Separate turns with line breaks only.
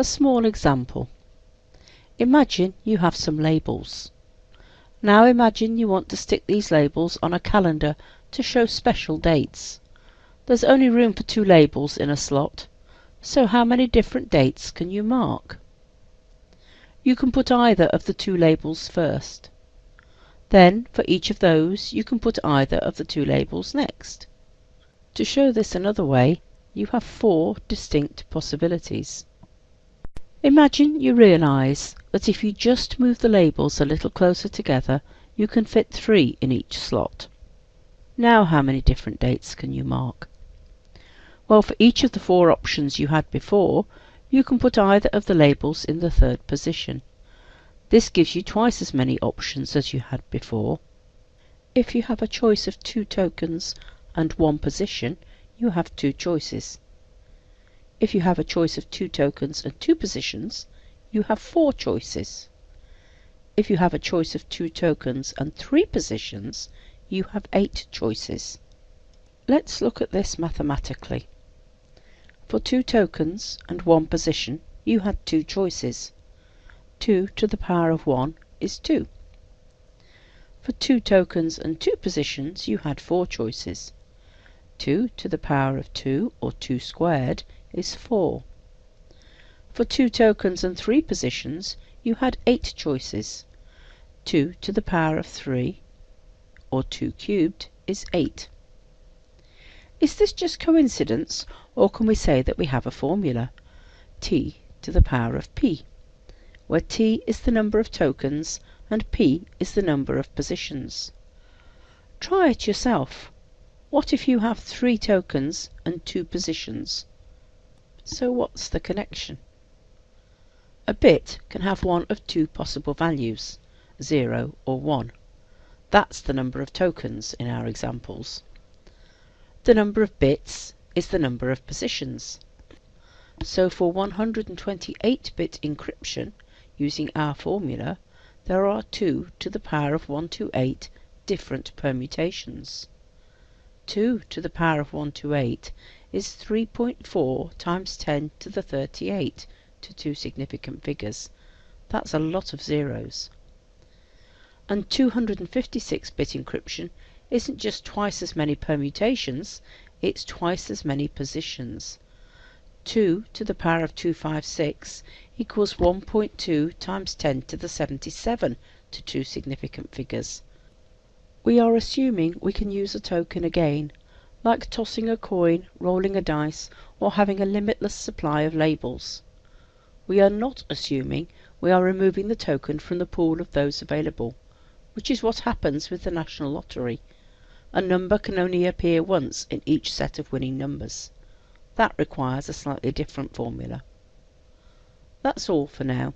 A small example. Imagine you have some labels. Now imagine you want to stick these labels on a calendar to show special dates. There's only room for two labels in a slot, so how many different dates can you mark? You can put either of the two labels first. Then for each of those you can put either of the two labels next. To show this another way, you have four distinct possibilities. Imagine you realise that if you just move the labels a little closer together, you can fit three in each slot. Now how many different dates can you mark? Well, for each of the four options you had before, you can put either of the labels in the third position. This gives you twice as many options as you had before. If you have a choice of two tokens and one position, you have two choices. If you have a choice of two tokens and two positions, you have four choices. If you have a choice of two tokens and three positions, you have eight choices. Let's look at this mathematically. For two tokens and one position, you had two choices. 2 to the power of 1 is 2. For two tokens and two positions, you had four choices. 2 to the power of 2, or 2 squared, is 4. For two tokens and three positions, you had eight choices. 2 to the power of 3, or 2 cubed, is 8. Is this just coincidence, or can we say that we have a formula? t to the power of p, where t is the number of tokens and p is the number of positions. Try it yourself. What if you have three tokens and two positions? So what's the connection? A bit can have one of two possible values, 0 or 1. That's the number of tokens in our examples. The number of bits is the number of positions. So for 128-bit encryption, using our formula, there are 2 to the power of 128 different permutations. 2 to the power of 128 is 3.4 times 10 to the 38 to two significant figures. That's a lot of zeros. And 256-bit encryption isn't just twice as many permutations, it's twice as many positions. 2 to the power of 256 equals 1.2 times 10 to the 77 to two significant figures. We are assuming we can use a token again, like tossing a coin, rolling a dice, or having a limitless supply of labels. We are not assuming we are removing the token from the pool of those available, which is what happens with the National Lottery. A number can only appear once in each set of winning numbers. That requires a slightly different formula. That's all for now.